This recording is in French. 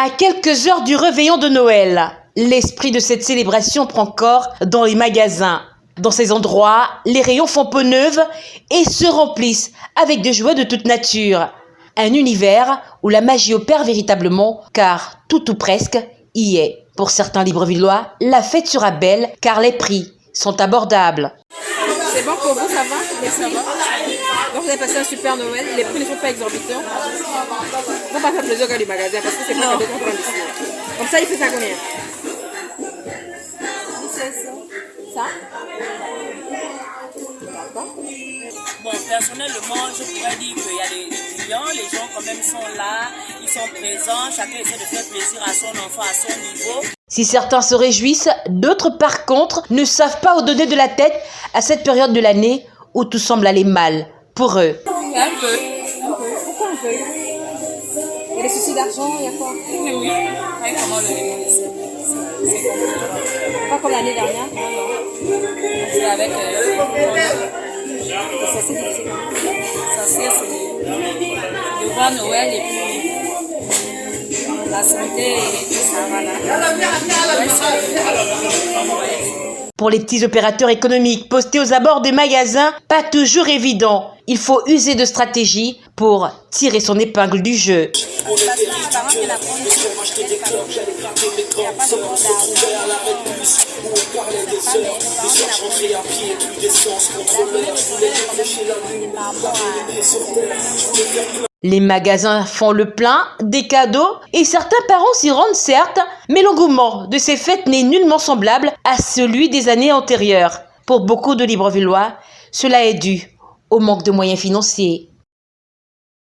À quelques heures du réveillon de Noël, l'esprit de cette célébration prend corps dans les magasins. Dans ces endroits, les rayons font peau neuve et se remplissent avec des jouets de toute nature. Un univers où la magie opère véritablement, car tout ou presque y est. Pour certains Librevillois, la fête sera belle car les prix sont abordables. C'est bon pour vous, ça va? Les prix Donc vous avez passé un super Noël, les prix ne sont pas exorbitants. Vous pas faire plaisir gars du magasin parce que c'est pas qu'on prend ici. Comme ça, il fait ça combien Ça? D'accord. Bon, personnellement, je pourrais dire qu'il y a des, des clients, les gens quand même sont là, ils sont présents, chacun essaie de faire plaisir à son enfant, à son niveau. Si certains se réjouissent, d'autres par contre ne savent pas où donner de la tête à cette période de l'année où tout semble aller mal pour eux. Un peu. Un peu. Pourquoi un peu? Il y a des soucis d'argent, il y a quoi? Oui, comment le Pas comme l'année dernière. Non, non. C'est avec euh, c'est difficile. c'est voir Noël et puis la santé et tout ça, voilà. Pour les petits opérateurs économiques postés aux abords des magasins, pas toujours évident. Il faut user de stratégie pour tirer son épingle du jeu. Les magasins font le plein des cadeaux et certains parents s'y rendent certes, mais l'engouement de ces fêtes n'est nullement semblable à celui des années antérieures. Pour beaucoup de Librevillois, cela est dû au manque de moyens financiers.